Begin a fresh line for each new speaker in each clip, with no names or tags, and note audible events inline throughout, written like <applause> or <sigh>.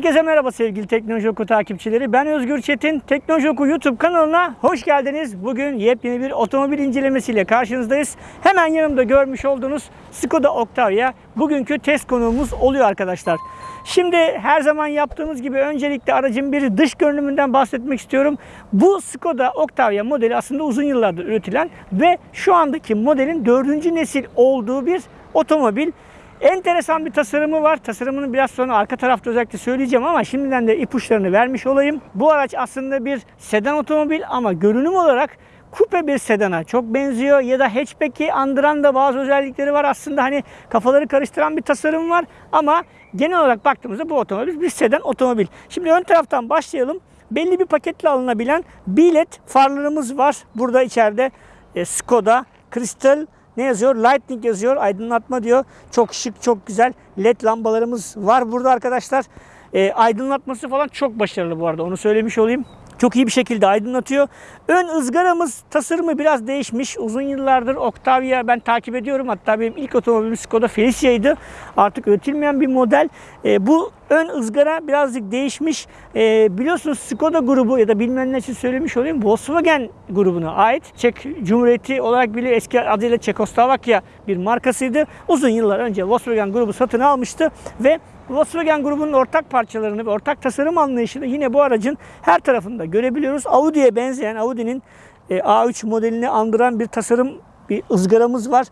Herkese merhaba sevgili Teknoloji Oku takipçileri. Ben Özgür Çetin. Teknoloji Oku YouTube kanalına hoş geldiniz. Bugün yepyeni bir otomobil incelemesiyle karşınızdayız. Hemen yanımda görmüş olduğunuz Skoda Octavia bugünkü test konuğumuz oluyor arkadaşlar. Şimdi her zaman yaptığımız gibi öncelikle aracın bir dış görünümünden bahsetmek istiyorum. Bu Skoda Octavia modeli aslında uzun yıllardır üretilen ve şu andaki modelin dördüncü nesil olduğu bir otomobil. Enteresan bir tasarımı var. Tasarımını biraz sonra arka tarafta özellikle söyleyeceğim ama şimdiden de ipuçlarını vermiş olayım. Bu araç aslında bir sedan otomobil ama görünüm olarak kupe bir sedana çok benziyor ya da hatchback'i andıran da bazı özellikleri var. Aslında hani kafaları karıştıran bir tasarım var ama genel olarak baktığımızda bu otomobil bir sedan otomobil. Şimdi ön taraftan başlayalım. Belli bir paketle alınabilen bilet farlarımız var. Burada içeride e, Skoda, Crystal, ne yazıyor? Lightning yazıyor. Aydınlatma diyor. Çok şık, çok güzel led lambalarımız var burada arkadaşlar. E, aydınlatması falan çok başarılı bu arada. Onu söylemiş olayım. Çok iyi bir şekilde aydınlatıyor. Ön ızgaramız tasarımı biraz değişmiş. Uzun yıllardır Octavia ben takip ediyorum. Hatta benim ilk otomobilim Skoda Felicia'ydı. Artık üretilmeyen bir model. E, bu ön ızgara birazcık değişmiş. E, biliyorsunuz Skoda grubu ya da bilmeyenler için söylemiş olayım. Volkswagen grubuna ait. Çek Cumhuriyeti olarak bile eski adıyla Çekoslovakya bir markasıydı. Uzun yıllar önce Volkswagen grubu satın almıştı ve Volkswagen grubunun ortak parçalarını ve ortak tasarım anlayışını yine bu aracın her tarafında görebiliyoruz. Audi'ye benzeyen Audi'nin e, A3 modelini andıran bir tasarım bir ızgaramız var.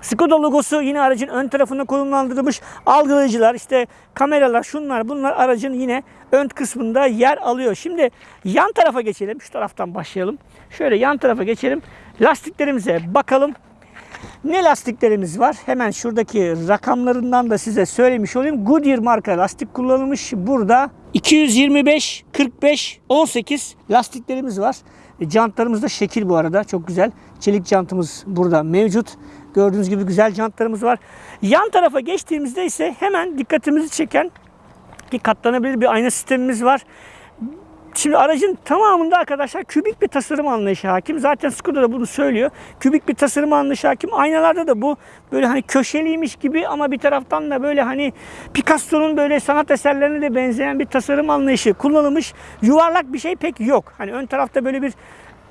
Skoda logosu yine aracın ön tarafına konumlandırılmış. Algılayıcılar, işte kameralar, şunlar bunlar aracın yine ön kısmında yer alıyor. Şimdi yan tarafa geçelim. Şu taraftan başlayalım. Şöyle yan tarafa geçelim. Lastiklerimize bakalım. Ne lastiklerimiz var? Hemen şuradaki rakamlarından da size söylemiş olayım. Goodyear marka lastik kullanılmış. Burada 225, 45, 18 lastiklerimiz var. E, Jantlarımız da şekil bu arada. Çok güzel. Çelik jantımız burada mevcut. Gördüğünüz gibi güzel jantlarımız var. Yan tarafa geçtiğimizde ise hemen dikkatimizi çeken ki katlanabilir bir ayna sistemimiz var. Şimdi aracın tamamında arkadaşlar kübik bir tasarım anlayışı hakim. Zaten Skoda da bunu söylüyor. Kübik bir tasarım anlayışı hakim. Aynalarda da bu böyle hani köşeliymiş gibi ama bir taraftan da böyle hani Picasso'nun böyle sanat eserlerine de benzeyen bir tasarım anlayışı kullanılmış. Yuvarlak bir şey pek yok. Hani ön tarafta böyle bir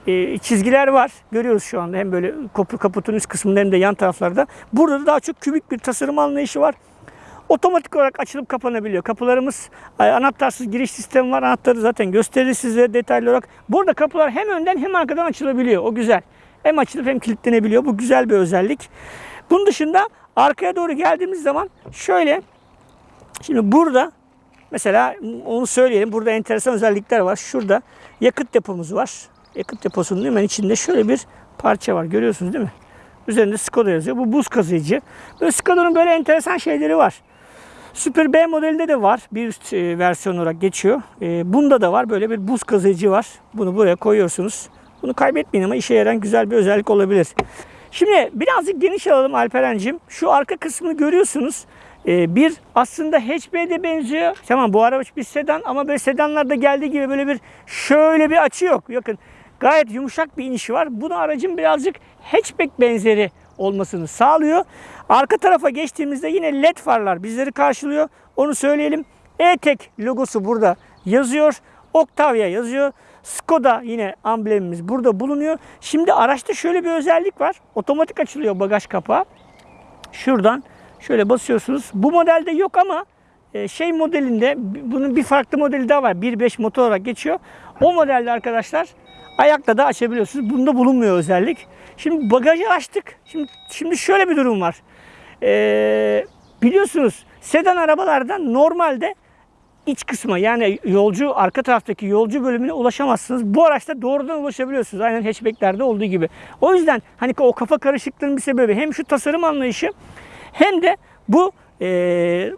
e, çizgiler var. Görüyoruz şu anda hem böyle kapı kaputun üst kısmında hem de yan taraflarda. Burada da daha çok kübik bir tasarım anlayışı var. Otomatik olarak açılıp kapanabiliyor. Kapılarımız e, anahtarsız giriş sistemi var. Anahtarı zaten gösterir size detaylı olarak. Burada kapılar hem önden hem arkadan açılabiliyor. O güzel. Hem açılıp hem kilitlenebiliyor. Bu güzel bir özellik. Bunun dışında arkaya doğru geldiğimiz zaman şöyle şimdi burada mesela onu söyleyelim. Burada enteresan özellikler var. Şurada yakıt depomuz var. Yakıt deposunun hemen içinde şöyle bir parça var. Görüyorsunuz değil mi? Üzerinde Skoda yazıyor. Bu buz kazıyıcı. Böyle Skoda'nın böyle enteresan şeyleri var. Super B modelinde de var. Bir üst e, versiyon olarak geçiyor. E, bunda da var. Böyle bir buz kazıyıcı var. Bunu buraya koyuyorsunuz. Bunu kaybetmeyin ama işe yarayan güzel bir özellik olabilir. Şimdi birazcık geniş alalım Alperen'cim. Şu arka kısmını görüyorsunuz. E, bir aslında hatchback'e benziyor. Tamam bu araç bir sedan ama böyle sedanlarda geldiği gibi böyle bir şöyle bir açı yok. Bakın gayet yumuşak bir inişi var. Bunu aracın birazcık hatchback benzeri olmasını sağlıyor. Arka tarafa geçtiğimizde yine led farlar bizleri karşılıyor. Onu söyleyelim. E-Tek logosu burada yazıyor. Octavia yazıyor. Skoda yine amblemimiz burada bulunuyor. Şimdi araçta şöyle bir özellik var. Otomatik açılıyor bagaj kapağı. Şuradan şöyle basıyorsunuz. Bu modelde yok ama e, şey modelinde bunun bir farklı modeli daha var. 1.5 motor olarak geçiyor. O modelde arkadaşlar ayakla da açabiliyorsunuz. Bunda bulunmuyor özellik. Şimdi bagajı açtık. Şimdi şimdi şöyle bir durum var. Ee, biliyorsunuz sedan arabalarda normalde iç kısma yani yolcu arka taraftaki yolcu bölümüne ulaşamazsınız. Bu araçta doğrudan ulaşabiliyorsunuz. Aynen hatchbacklerde olduğu gibi. O yüzden hani o kafa karışıklığının bir sebebi hem şu tasarım anlayışı hem de bu ee,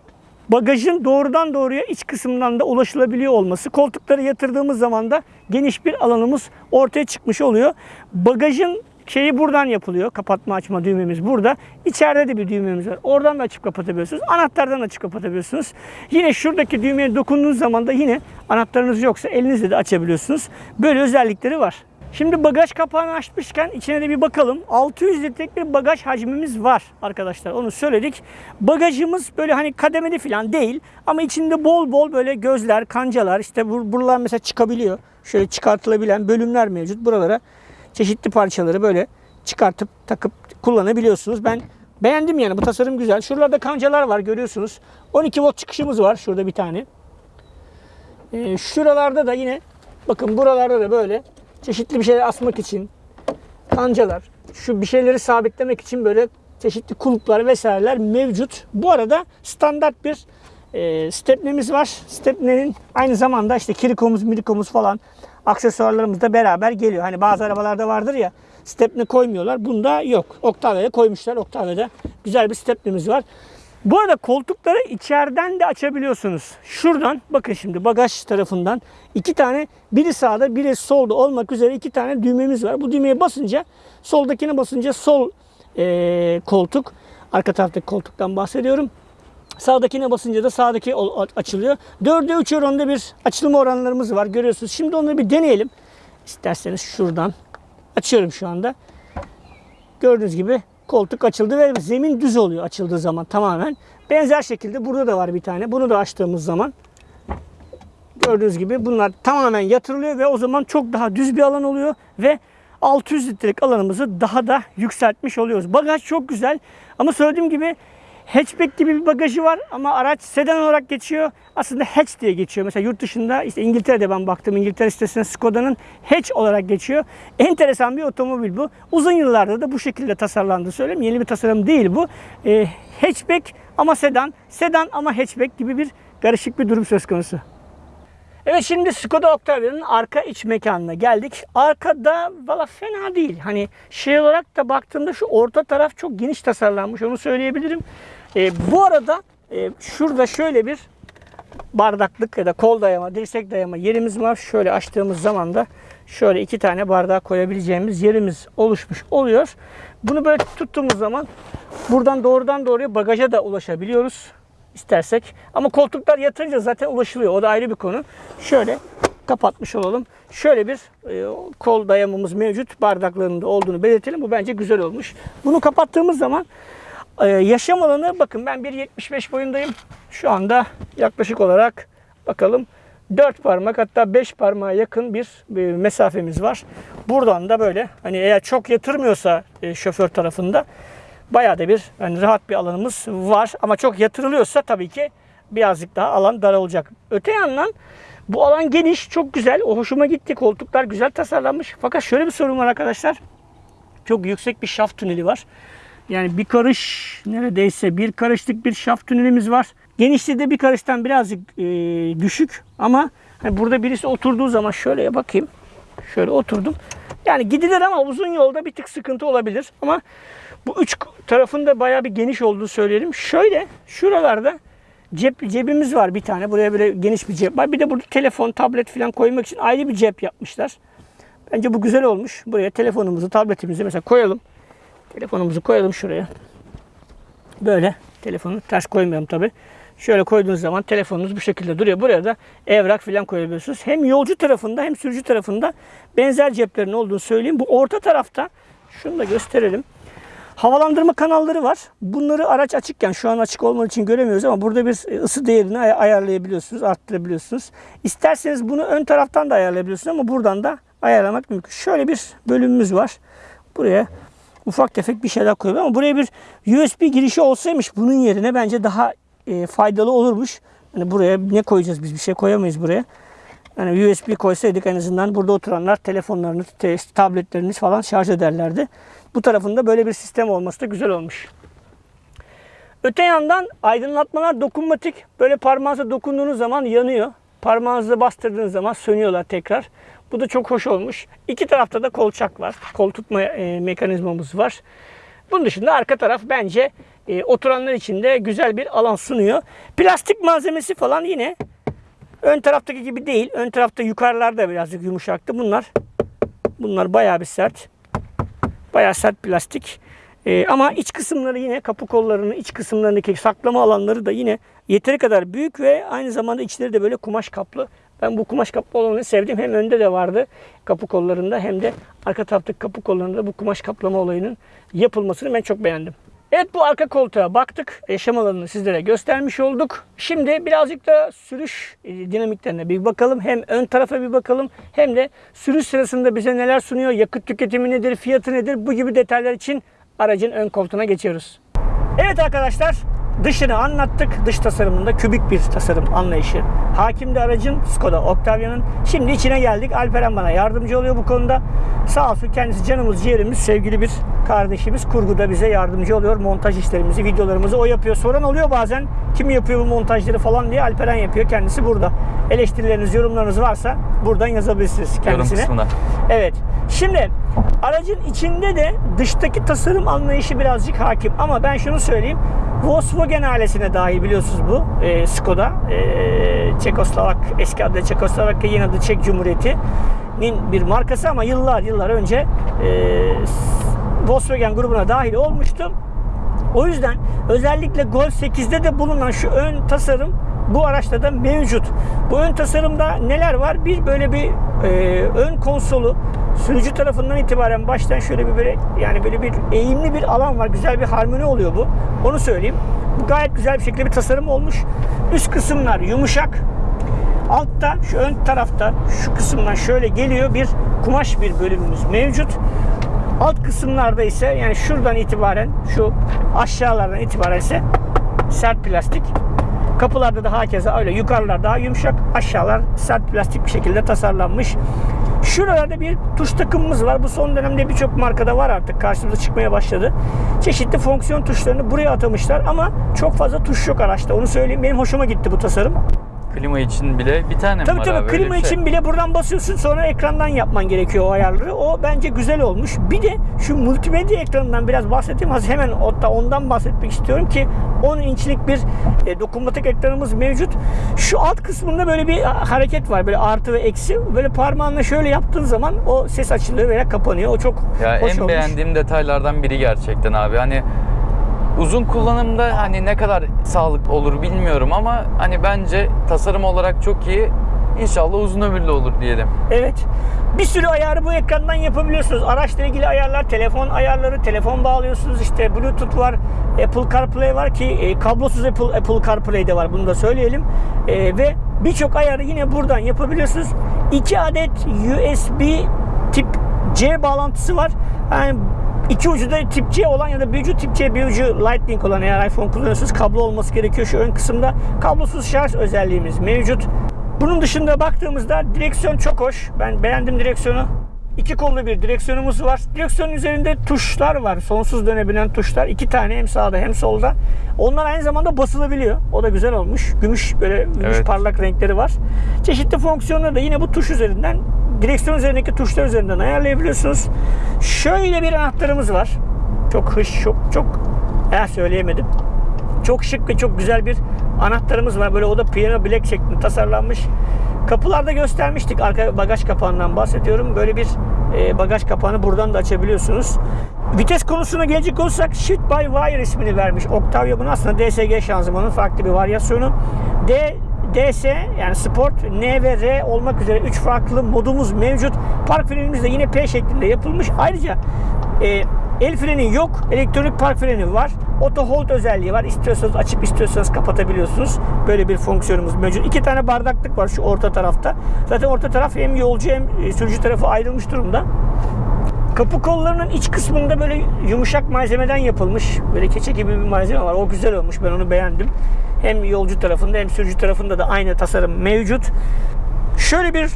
bagajın doğrudan doğruya iç kısmından da ulaşılabiliyor olması. Koltukları yatırdığımız zaman da geniş bir alanımız ortaya çıkmış oluyor. Bagajın şeyi buradan yapılıyor. Kapatma açma düğmemiz burada. İçeride de bir düğmemiz var. Oradan da açıp kapatabiliyorsunuz. Anahtardan açıp kapatabiliyorsunuz. Yine şuradaki düğmeye dokunduğunuz zaman da yine anahtarınız yoksa elinizle de açabiliyorsunuz. Böyle özellikleri var. Şimdi bagaj kapağını açmışken içine de bir bakalım. 600 litrelik bir bagaj hacmimiz var arkadaşlar. Onu söyledik. Bagajımız böyle hani kademeli falan değil. Ama içinde bol bol böyle gözler, kancalar işte bur- buralar mesela çıkabiliyor. Şöyle çıkartılabilen bölümler mevcut. Buralara çeşitli parçaları böyle çıkartıp takıp kullanabiliyorsunuz. Ben beğendim yani bu tasarım güzel. Şuralarda kancalar var görüyorsunuz. 12 volt çıkışımız var şurada bir tane. Ee, şuralarda da yine bakın buralarda da böyle çeşitli bir şeyler asmak için kancalar, şu bir şeyleri sabitlemek için böyle çeşitli kulplar vesaireler mevcut. Bu arada standart bir e, stepnemiz var. Stepnenin aynı zamanda işte kirikomuz, mirikomuz falan aksesuarlarımız da beraber geliyor. Hani bazı arabalarda vardır ya stepne koymuyorlar. Bunda yok. Octavia'ya koymuşlar. Octavia'da güzel bir stepnemiz var. Bu arada koltukları içeriden de açabiliyorsunuz. Şuradan bakın şimdi bagaj tarafından iki tane biri sağda biri solda olmak üzere iki tane düğmemiz var. Bu düğmeye basınca soldakine basınca sol eee, koltuk arka taraftaki koltuktan bahsediyorum. Sağdakine basınca da sağdaki açılıyor. 4'e 3 oranında bir açılma oranlarımız var görüyorsunuz. Şimdi onları bir deneyelim. İsterseniz şuradan açıyorum şu anda. Gördüğünüz gibi koltuk açıldı ve zemin düz oluyor açıldığı zaman tamamen. Benzer şekilde burada da var bir tane. Bunu da açtığımız zaman gördüğünüz gibi bunlar tamamen yatırılıyor ve o zaman çok daha düz bir alan oluyor ve 600 litrelik alanımızı daha da yükseltmiş oluyoruz. Bagaj çok güzel ama söylediğim gibi hatchback gibi bir bagajı var ama araç sedan olarak geçiyor. Aslında hatch diye geçiyor. Mesela yurt dışında işte İngiltere'de ben baktım. İngiltere sitesine Skoda'nın hatch olarak geçiyor. Enteresan bir otomobil bu. Uzun yıllarda da bu şekilde tasarlandı söyleyeyim. Yeni bir tasarım değil bu. Ee, hatchback ama sedan, sedan ama hatchback gibi bir karışık bir durum söz konusu. Evet şimdi Skoda Octavia'nın arka iç mekanına geldik. Arkada valla fena değil. Hani şey olarak da baktığımda şu orta taraf çok geniş tasarlanmış onu söyleyebilirim. Ee, bu arada e, şurada şöyle bir bardaklık ya da kol dayama, dirsek dayama yerimiz var. Şöyle açtığımız zaman da şöyle iki tane bardağı koyabileceğimiz yerimiz oluşmuş oluyor. Bunu böyle tuttuğumuz zaman buradan doğrudan doğruya bagaja da ulaşabiliyoruz istersek. Ama koltuklar yatırınca zaten ulaşılıyor. O da ayrı bir konu. Şöyle kapatmış olalım. Şöyle bir e, kol dayamamız mevcut. Bardaklarının da olduğunu belirtelim. Bu bence güzel olmuş. Bunu kapattığımız zaman e, yaşam alanı bakın ben 1.75 boyundayım. Şu anda yaklaşık olarak bakalım 4 parmak hatta 5 parmağa yakın bir, bir mesafemiz var. Buradan da böyle hani eğer çok yatırmıyorsa e, şoför tarafında bayağı da bir hani rahat bir alanımız var. Ama çok yatırılıyorsa tabii ki birazcık daha alan dar olacak. Öte yandan bu alan geniş, çok güzel. O hoşuma gitti. Koltuklar güzel tasarlanmış. Fakat şöyle bir sorun var arkadaşlar. Çok yüksek bir şaft tüneli var. Yani bir karış neredeyse bir karışlık bir şaft tünelimiz var. Genişliği de bir karıştan birazcık e, düşük ama hani burada birisi oturduğu zaman şöyle bakayım. Şöyle oturdum. Yani gidilir ama uzun yolda bir tık sıkıntı olabilir. Ama bu üç tarafında bayağı bir geniş olduğunu söyleyelim. Şöyle şuralarda cep cebimiz var bir tane. Buraya böyle geniş bir cep var. Bir de burada telefon, tablet falan koymak için ayrı bir cep yapmışlar. Bence bu güzel olmuş. Buraya telefonumuzu, tabletimizi mesela koyalım. Telefonumuzu koyalım şuraya. Böyle telefonu ters koymayalım tabi. Şöyle koyduğunuz zaman telefonunuz bu şekilde duruyor. Buraya da evrak falan koyabiliyorsunuz. Hem yolcu tarafında hem sürücü tarafında benzer ceplerin olduğunu söyleyeyim. Bu orta tarafta şunu da gösterelim. Havalandırma kanalları var. Bunları araç açıkken şu an açık olmadığı için göremiyoruz ama burada bir ısı değerini ay- ayarlayabiliyorsunuz, arttırabiliyorsunuz. İsterseniz bunu ön taraftan da ayarlayabiliyorsunuz ama buradan da ayarlamak mümkün. Şöyle bir bölümümüz var. Buraya ufak tefek bir şeyler koyuyor ama buraya bir USB girişi olsaymış bunun yerine bence daha e, faydalı olurmuş. Hani buraya ne koyacağız biz bir şey koyamayız buraya. Yani USB koysaydık en azından burada oturanlar telefonlarını, te- tabletlerini falan şarj ederlerdi. Bu tarafında böyle bir sistem olması da güzel olmuş. Öte yandan aydınlatmalar dokunmatik. Böyle parmağınıza dokunduğunuz zaman yanıyor. Parmağınızı bastırdığınız zaman sönüyorlar tekrar. Bu da çok hoş olmuş. İki tarafta da kolçak var. Kol tutma e, mekanizmamız var. Bunun dışında arka taraf bence e, oturanlar için de güzel bir alan sunuyor. Plastik malzemesi falan yine ön taraftaki gibi değil. Ön tarafta yukarılarda birazcık yumuşaktı. Bunlar bunlar bayağı bir sert. Bayağı sert plastik. Ee, ama iç kısımları yine kapı kollarını, iç kısımlarındaki saklama alanları da yine yeteri kadar büyük ve aynı zamanda içleri de böyle kumaş kaplı. Ben bu kumaş kaplama olanını sevdim. Hem önde de vardı kapı kollarında hem de arka taraftaki kapı kollarında bu kumaş kaplama olayının yapılmasını ben çok beğendim. Evet bu arka koltuğa baktık. Yaşam alanını sizlere göstermiş olduk. Şimdi birazcık da sürüş e, dinamiklerine bir bakalım. Hem ön tarafa bir bakalım hem de sürüş sırasında bize neler sunuyor, yakıt tüketimi nedir, fiyatı nedir bu gibi detaylar için aracın ön koltuğuna geçiyoruz. Evet arkadaşlar dışını anlattık. Dış tasarımında kübik bir tasarım anlayışı. Hakimdi aracın Skoda Octavia'nın. Şimdi içine geldik. Alperen bana yardımcı oluyor bu konuda. Sağ olsun kendisi canımız ciğerimiz sevgili bir kardeşimiz. Kurguda bize yardımcı oluyor. Montaj işlerimizi, videolarımızı o yapıyor. Soran oluyor bazen kim yapıyor bu montajları falan diye Alperen yapıyor. Kendisi burada. Eleştirileriniz, yorumlarınız varsa buradan yazabilirsiniz
Yorum
kendisine.
kısmına.
Evet. Şimdi aracın içinde de dıştaki tasarım anlayışı birazcık hakim. Ama ben şunu söyleyeyim. Volkswagen ailesine dahil biliyorsunuz bu. e, Skoda. E, Çekoslovak, eski adı Çekoslovakya, yeni adı Çek Cumhuriyeti'nin bir markası ama yıllar yıllar önce e, Volkswagen grubuna dahil olmuştu. O yüzden özellikle Golf 8'de de bulunan şu ön tasarım bu araçta da mevcut. Bu ön tasarımda neler var? Bir böyle bir e, ön konsolu sürücü tarafından itibaren baştan şöyle bir böyle yani böyle bir eğimli bir alan var. Güzel bir harmoni oluyor bu. Onu söyleyeyim. Bu gayet güzel bir şekilde bir tasarım olmuş. Üst kısımlar yumuşak. Altta şu ön tarafta şu kısımdan şöyle geliyor bir kumaş bir bölümümüz mevcut. Alt kısımlarda ise yani şuradan itibaren şu aşağılardan itibaren ise sert plastik. Kapılarda da hakeza öyle. Yukarılar daha yumuşak, aşağılar sert plastik bir şekilde tasarlanmış. Şuralarda bir tuş takımımız var. Bu son dönemde birçok markada var artık. Karşımıza çıkmaya başladı. Çeşitli fonksiyon tuşlarını buraya atamışlar ama çok fazla tuş yok araçta. Onu söyleyeyim. Benim hoşuma gitti bu tasarım.
Klima için bile bir tane mi
Tabii
var
tabii
abi? Öyle
klima
şey.
için bile buradan basıyorsun sonra ekrandan yapman gerekiyor o ayarları. O bence güzel olmuş. Bir de şu multimedya ekranından biraz bahsedeyim. Az hemen hatta ondan bahsetmek istiyorum ki 10 inçlik bir e, dokunmatik ekranımız mevcut. Şu alt kısmında böyle bir hareket var. Böyle artı ve eksi. Böyle parmağınla şöyle yaptığın zaman o ses açılıyor veya kapanıyor. O çok
Ya
hoş
en
olmuş.
beğendiğim detaylardan biri gerçekten abi. Hani uzun kullanımda hani ne kadar sağlıklı olur bilmiyorum ama hani bence tasarım olarak çok iyi. İnşallah uzun ömürlü olur diyelim.
Evet. Bir sürü ayarı bu ekrandan yapabiliyorsunuz. Araçla ilgili ayarlar, telefon ayarları, telefon bağlıyorsunuz. İşte Bluetooth var, Apple CarPlay var ki e, kablosuz Apple Apple CarPlay de var. Bunu da söyleyelim. E, ve birçok ayarı yine buradan yapabiliyorsunuz. 2 adet USB tip C bağlantısı var. Yani iki ucu da tip C olan ya da bir ucu tip C bir ucu Lightning olan eğer iPhone kullanıyorsanız kablo olması gerekiyor şu ön kısımda. Kablosuz şarj özelliğimiz mevcut. Bunun dışında baktığımızda direksiyon çok hoş. Ben beğendim direksiyonu. İki kollu bir direksiyonumuz var. Direksiyonun üzerinde tuşlar var. Sonsuz dönebilen tuşlar. İki tane hem sağda hem solda. Onlar aynı zamanda basılabiliyor. O da güzel olmuş. Gümüş böyle gümüş
Evet.
parlak renkleri var. Çeşitli fonksiyonları da yine bu tuş üzerinden direksiyon üzerindeki tuşlar üzerinden ayarlayabiliyorsunuz. Şöyle bir anahtarımız var. Çok hış, çok çok eh söyleyemedim. Çok şık ve çok güzel bir anahtarımız var. Böyle o da piano black şeklinde tasarlanmış. Kapılarda göstermiştik. Arka bagaj kapağından bahsediyorum. Böyle bir e, bagaj kapağını buradan da açabiliyorsunuz. Vites konusuna gelecek olursak Shift by Wire ismini vermiş. Octavia bunun aslında DSG şanzımanın farklı bir varyasyonu. D DS yani Sport, N ve R olmak üzere 3 farklı modumuz mevcut. Park frenimiz de yine P şeklinde yapılmış. Ayrıca e, el freni yok. Elektronik park freni var. Auto hold özelliği var. İstiyorsanız açıp istiyorsanız kapatabiliyorsunuz. Böyle bir fonksiyonumuz mevcut. İki tane bardaklık var şu orta tarafta. Zaten orta taraf hem yolcu hem e, sürücü tarafı ayrılmış durumda. Kapı kollarının iç kısmında böyle yumuşak malzemeden yapılmış. Böyle keçe gibi bir malzeme var. O güzel olmuş. Ben onu beğendim. Hem yolcu tarafında hem sürücü tarafında da aynı tasarım mevcut. Şöyle bir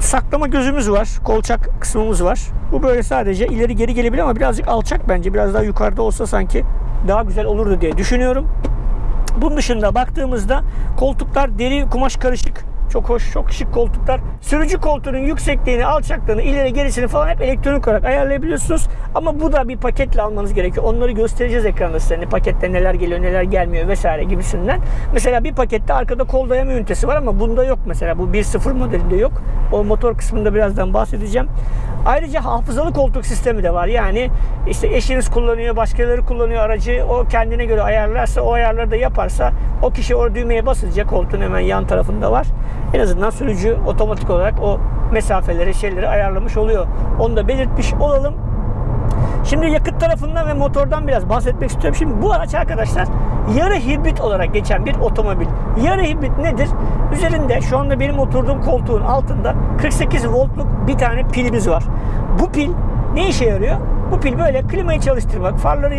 saklama gözümüz var. Kolçak kısmımız var. Bu böyle sadece ileri geri gelebilir ama birazcık alçak bence. Biraz daha yukarıda olsa sanki daha güzel olurdu diye düşünüyorum. Bunun dışında baktığımızda koltuklar deri kumaş karışık. Çok hoş, çok şık koltuklar. Sürücü koltuğunun yüksekliğini, alçaklığını, ileri gerisini falan hep elektronik olarak ayarlayabiliyorsunuz. Ama bu da bir paketle almanız gerekiyor. Onları göstereceğiz ekranda size. Hani pakette neler geliyor, neler gelmiyor vesaire gibisinden. Mesela bir pakette arkada kol dayama ünitesi var ama bunda yok mesela. Bu 1.0 modelinde yok. O motor kısmında birazdan bahsedeceğim. Ayrıca hafızalı koltuk sistemi de var. Yani işte eşiniz kullanıyor, başkaları kullanıyor aracı. O kendine göre ayarlarsa, o ayarları da yaparsa o kişi o düğmeye basınca koltuğun hemen yan tarafında var. En azından sürücü otomatik olarak o mesafeleri, şeyleri ayarlamış oluyor. Onu da belirtmiş olalım. Şimdi yakıt tarafından ve motordan biraz bahsetmek istiyorum. Şimdi bu araç arkadaşlar yarı hibrit olarak geçen bir otomobil. Yarı hibrit nedir? Üzerinde şu anda benim oturduğum koltuğun altında 48 voltluk bir tane pilimiz var. Bu pil ne işe yarıyor? Bu pil böyle klimayı çalıştırmak, farları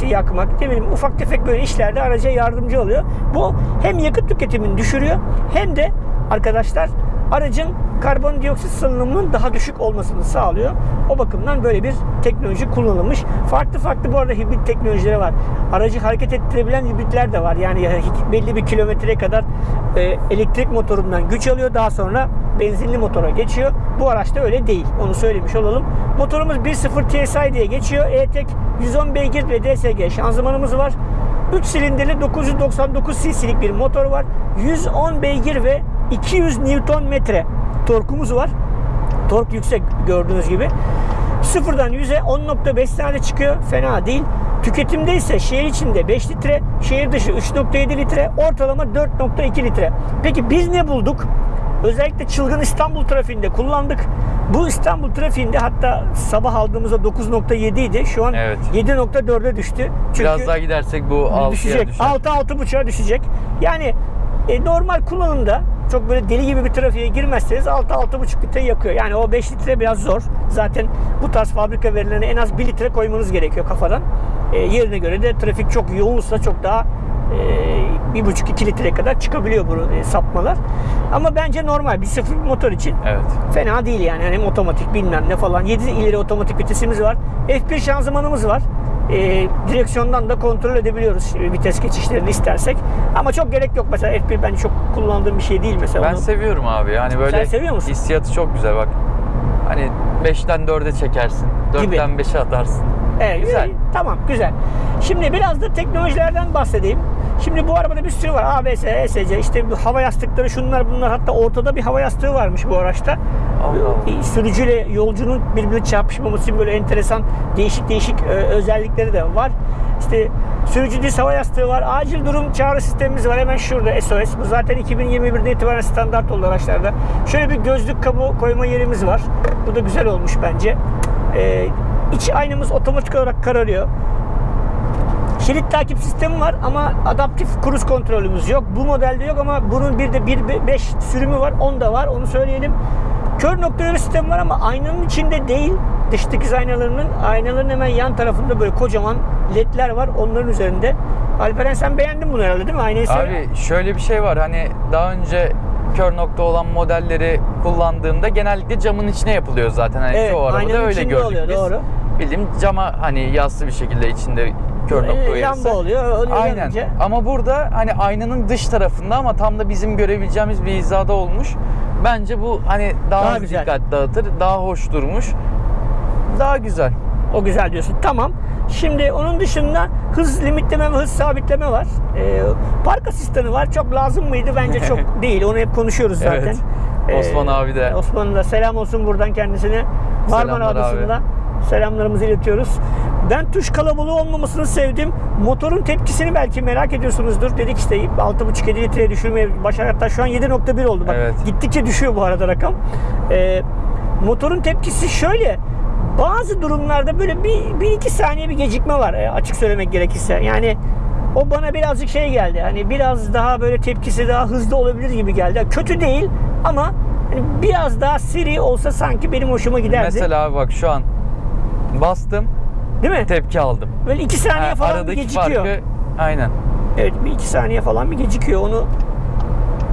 şey yakmak, ne ufak tefek böyle işlerde araca yardımcı oluyor. Bu hem yakıt tüketimini düşürüyor hem de arkadaşlar aracın karbondioksit salınımının daha düşük olmasını sağlıyor. O bakımdan böyle bir teknoloji kullanılmış. Farklı farklı bu arada hibrit teknolojileri var. Aracı hareket ettirebilen hibritler de var. Yani belli bir kilometreye kadar e, elektrik motorundan güç alıyor. Daha sonra benzinli motora geçiyor. Bu araçta öyle değil. Onu söylemiş olalım. Motorumuz 1.0 TSI diye geçiyor. E-Tech 110 beygir ve DSG şanzımanımız var. 3 silindirli 999 cc'lik bir motor var. 110 beygir ve 200 Newton metre torkumuz var. Tork yüksek gördüğünüz gibi. Sıfırdan 100'e 10.5 saniyede çıkıyor. Fena değil. Tüketimde ise şehir içinde 5 litre, şehir dışı 3.7 litre, ortalama 4.2 litre. Peki biz ne bulduk? Özellikle çılgın İstanbul trafiğinde kullandık. Bu İstanbul trafiğinde hatta sabah aldığımızda 9.7 idi. Şu an
Evet.
7.4'e düştü. Çünkü
Biraz daha gidersek bu 6'ya
düşecek.
düşer.
6 6.5'a düşecek. Yani e, normal kullanımda çok böyle deli gibi bir trafiğe girmezseniz 6 6.5 litre yakıyor. Yani o 5 litre biraz zor. Zaten bu tarz fabrika verilerine en az 1 litre koymanız gerekiyor kafadan. E, yerine göre de trafik çok yoğunsa çok daha e, 1.5-2 litreye kadar çıkabiliyor bu e, sapmalar. Ama bence normal bir sıfır motor için
Evet.
Fena değil yani. Hem otomatik bilmem ne falan. 7 ileri otomatik vitesimiz var. F1 şanzımanımız var. Ee, direksiyondan da kontrol edebiliyoruz e, vites geçişlerini istersek. Ama çok gerek yok mesela F1 bence çok kullandığım bir şey değil mesela.
Ben
Onu-
seviyorum abi. Yani böyle
Sen seviyor musun?
hissiyatı çok güzel bak. Hani 5'ten 4'e çekersin.
Gibi.
4'ten 5'e atarsın.
Evet,
Güzel.
Tamam güzel. Şimdi biraz da teknolojilerden bahsedeyim. Şimdi bu arabada bir sürü var. ABS, ESC, işte hava yastıkları şunlar bunlar. Hatta ortada bir hava yastığı varmış bu araçta.
Allah.
Sürücüyle yolcunun birbirine çarpışmaması için böyle enteresan değişik değişik e, özellikleri de var. İşte sürücü diz hava yastığı var. Acil durum çağrı sistemimiz var. Hemen şurada SOS. Bu zaten 2021'den itibaren standart oldu araçlarda. Şöyle bir gözlük kabı koyma yerimiz var. Bu da güzel olmuş bence. Ee, iç aynamız otomatik olarak kararıyor. Şerit takip sistemi var ama adaptif kruz kontrolümüz yok. Bu modelde yok ama bunun bir de 1.5 sürümü var. Onda var. Onu söyleyelim. Kör nokta uyarı sistemi var ama aynanın içinde değil. Dış dikiz aynalarının aynaların hemen yan tarafında böyle kocaman ledler var. Onların üzerinde. Alperen sen beğendin bunu herhalde değil mi? Aynayı sev-
Abi şöyle bir şey var hani daha önce kör nokta olan modelleri kullandığımda genellikle camın içine yapılıyor zaten. Hani
Evet,
çoğu arabada öyle gördük
oluyor,
biz.
doğru.
Bildiğim cama hani yassı bir şekilde içinde kör nokta
Ee,
uyarısı.
Lamba oluyor. Öyle
Aynen.
yanınca-
Ama burada hani aynanın dış tarafında ama tam da bizim görebileceğimiz bir hizada olmuş. Bence bu hani daha,
Daha güzel.
dikkat dağıtır, daha hoş durmuş. Daha güzel.
O güzel diyorsun. Tamam. Şimdi onun dışında hız limitleme ve hız sabitleme var. Ee, park asistanı var. Çok lazım mıydı? Bence çok <laughs> değil. Onu hep konuşuyoruz zaten.
Evet.
Ee,
Osman abi de.
Osman'a da selam olsun buradan kendisine. Marmara
Selamlar abi.
Selamlarımızı iletiyoruz. Ben tuş kalabalığı olmamasını sevdim. Motorun tepkisini belki merak ediyorsunuzdur. Dedik işte 6.5-7 litreye düşürmeye başar. Hatta şu an 7.1 oldu. Bak
Evet.
gittikçe düşüyor bu arada rakam. Ee, motorun tepkisi şöyle. Bazı durumlarda böyle bir, bir iki saniye bir gecikme var e, açık söylemek gerekirse. Yani o bana birazcık şey geldi. Hani biraz daha böyle tepkisi daha hızlı olabilir gibi geldi. Kötü değil ama hani biraz daha seri olsa sanki benim hoşuma giderdi.
Mesela bak şu an bastım,
Değil mi?
tepki aldım.
Böyle iki saniye
Ha,
falan bir gecikiyor.
farkı aynen.
Evet bir iki saniye falan bir gecikiyor. Onu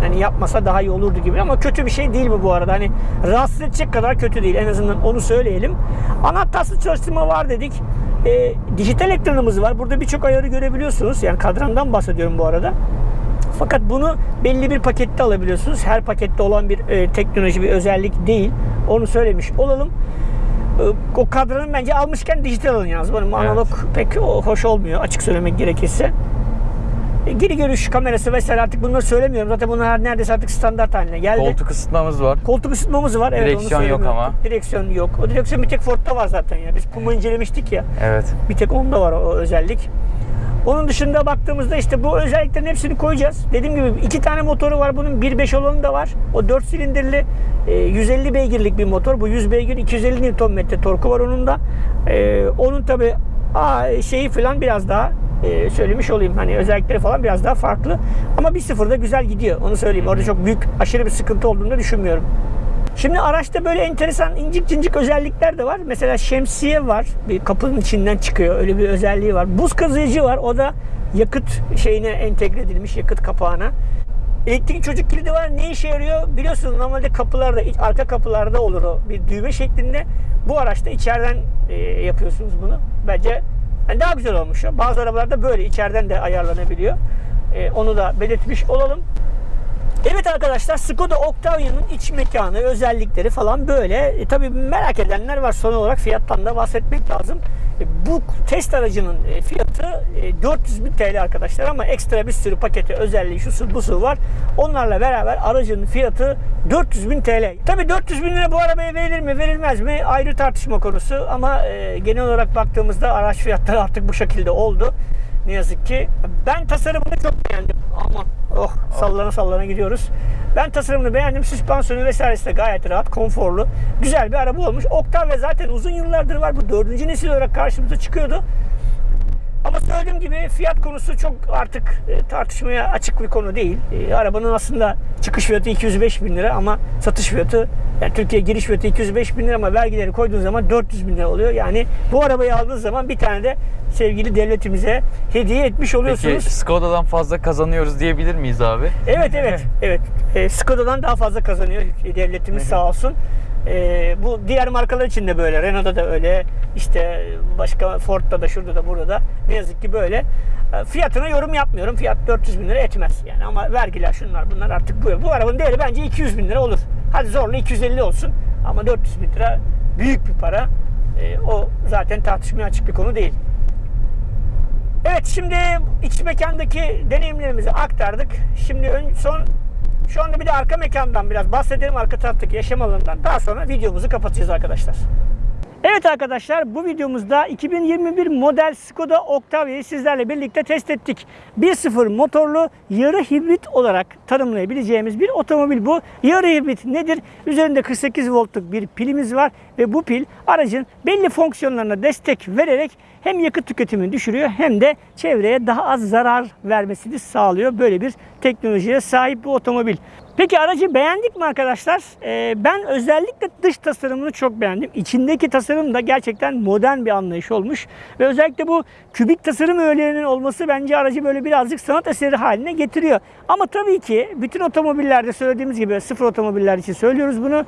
yani yapmasa daha iyi olurdu gibi ama kötü bir şey değil mi bu arada? Hani rahatsız edecek kadar kötü değil. En azından onu söyleyelim. Anahtarsız çalıştırma var dedik. Ee, dijital ekranımız var. Burada birçok ayarı görebiliyorsunuz. Yani kadrandan bahsediyorum bu arada. Fakat bunu belli bir pakette alabiliyorsunuz. Her pakette olan bir e, teknoloji, bir özellik değil. Onu söylemiş olalım. E, o kadranın bence almışken dijital alın yalnız. Benim
Evet.
analog pek hoş olmuyor açık söylemek gerekirse. E, geri görüş kamerası vesaire artık bunları söylemiyorum. Zaten bunlar neredeyse artık standart haline geldi.
Koltuk ısıtmamız var.
Koltuk ısıtmamız var. Evet,
Direksiyon yok
söylemeyi
ama.
Direksiyon yok. O direksiyon bir tek Ford'da var zaten ya. Biz Puma incelemiştik ya.
Evet.
Bir tek onda var o özellik. Onun dışında baktığımızda işte bu özelliklerin hepsini koyacağız. Dediğim gibi iki tane motoru var bunun. 1.5 olanı da var. O 4 silindirli e, 150 beygirlik bir motor. Bu 100 beygir 250 Nm torku var onun da. E, onun tabi şeyi falan biraz daha e, söylemiş olayım. Hani özellikleri falan biraz daha farklı. Ama 1.0'da güzel gidiyor. Onu söyleyeyim. Orada çok büyük aşırı bir sıkıntı olduğunu düşünmüyorum. Şimdi araçta böyle enteresan incik cincik özellikler de var. Mesela şemsiye var. Bir kapının içinden çıkıyor. Öyle bir özelliği var. Buz kazıyıcı var. O da yakıt şeyine entegre edilmiş yakıt kapağına. Elektrik çocuk kilidi var. Ne işe yarıyor? Biliyorsunuz normalde kapılarda, arka kapılarda olur o. Bir düğme şeklinde. Bu araçta içeriden e, yapıyorsunuz bunu. Bence yani daha güzel olmuş. Bazı arabalarda böyle içeriden de ayarlanabiliyor. E, onu da belirtmiş olalım. Evet arkadaşlar Skoda Octavia'nın iç mekanı, özellikleri falan böyle. E, tabii merak edenler var. Son olarak fiyattan da bahsetmek lazım. E, bu test aracının e, fiyatı e, 400 bin TL arkadaşlar ama ekstra bir sürü paketi özelliği şusu busu var. Onlarla beraber aracın fiyatı 400 bin TL. Tabii 400 bin lira bu arabaya verilir mi verilmez mi ayrı tartışma konusu ama e, genel olarak baktığımızda araç fiyatları artık bu şekilde oldu. Ne yazık ki. Ben tasarımını çok beğendim. Aman oh sallana sallana gidiyoruz. Ben tasarımını beğendim. Süspansiyonu vesairesi de gayet rahat, konforlu. Güzel bir araba olmuş. Octavia zaten uzun yıllardır var. Bu dördüncü nesil olarak karşımıza çıkıyordu. Ama söylediğim gibi fiyat konusu çok artık e, tartışmaya açık bir konu değil. E, arabanın aslında çıkış fiyatı 205 bin lira ama satış fiyatı yani Türkiye giriş fiyatı 205 bin lira ama vergileri koyduğun zaman 400 bin lira oluyor. Yani bu arabayı aldığınız zaman bir tane de sevgili devletimize hediye etmiş
Peki
oluyorsunuz.
Skoda'dan fazla kazanıyoruz diyebilir miyiz abi?
Evet evet evet. E, Skoda'dan daha fazla kazanıyor devletimiz sağ olsun. E, bu diğer markalar için de böyle. Renault'da da öyle. İşte başka Ford'da da şurada da burada da ne yazık ki böyle. E, fiyatına yorum yapmıyorum. Fiyat 400 bin lira etmez yani ama vergiler şunlar bunlar artık bu. Bu arabanın değeri bence 200 bin lira olur. Hadi zorla 250 olsun ama 400 bin lira büyük bir para. E, o zaten tartışmaya açık bir konu değil. Evet şimdi iç mekandaki deneyimlerimizi aktardık. Şimdi ön, son şu anda bir de arka mekandan biraz bahsedelim arka taraftaki yaşam alanından. Daha sonra videomuzu kapatacağız arkadaşlar. Evet arkadaşlar bu videomuzda 2021 model Skoda Octavia'yı sizlerle birlikte test ettik. 1.0 motorlu yarı hibrit olarak tanımlayabileceğimiz bir otomobil bu. Yarı hibrit nedir? Üzerinde 48 voltluk bir pilimiz var ve bu pil aracın belli fonksiyonlarına destek vererek hem yakıt tüketimini düşürüyor hem de çevreye daha az zarar vermesini sağlıyor. Böyle bir teknolojiye sahip bu otomobil. Peki aracı beğendik mi arkadaşlar? Ee, ben özellikle dış tasarımını çok beğendim. İçindeki tasarım da gerçekten modern bir anlayış olmuş. Ve özellikle bu kübik tasarım öğelerinin olması bence aracı böyle birazcık sanat eseri haline getiriyor. Ama tabii ki bütün otomobillerde söylediğimiz gibi sıfır otomobiller için söylüyoruz bunu.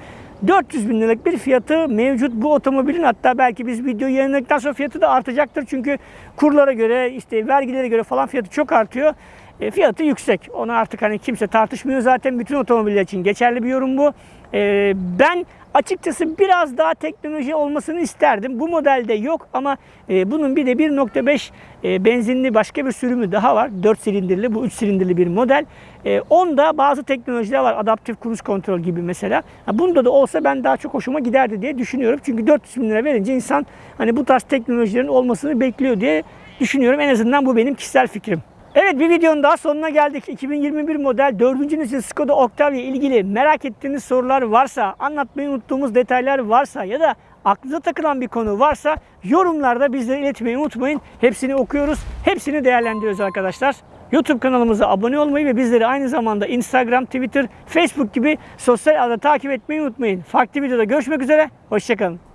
400 bin liralık bir fiyatı mevcut bu otomobilin hatta belki biz video yayınladıktan sonra fiyatı da artacaktır. Çünkü kurlara göre işte vergilere göre falan fiyatı çok artıyor. E, fiyatı yüksek. Onu artık hani kimse tartışmıyor zaten. Bütün otomobiller için geçerli bir yorum bu. E, ben açıkçası biraz daha teknoloji olmasını isterdim. Bu modelde yok ama e, bunun bir de 1.5 e, benzinli başka bir sürümü daha var. 4 silindirli bu 3 silindirli bir model. E, onda bazı teknolojiler var. Adaptif cruise kontrol gibi mesela. Ha, bunda da olsa ben daha çok hoşuma giderdi diye düşünüyorum. Çünkü 400 bin lira verince insan hani bu tarz teknolojilerin olmasını bekliyor diye düşünüyorum. En azından bu benim kişisel fikrim. Evet bir videonun daha sonuna geldik. 2021 model 4. nesil Skoda Octavia ilgili merak ettiğiniz sorular varsa, anlatmayı unuttuğumuz detaylar varsa ya da aklınıza takılan bir konu varsa yorumlarda bizlere iletmeyi unutmayın. Hepsini okuyoruz, hepsini değerlendiriyoruz arkadaşlar. YouTube kanalımıza abone olmayı ve bizleri aynı zamanda Instagram, Twitter, Facebook gibi sosyal ağda takip etmeyi unutmayın. Farklı videoda görüşmek üzere, hoşçakalın.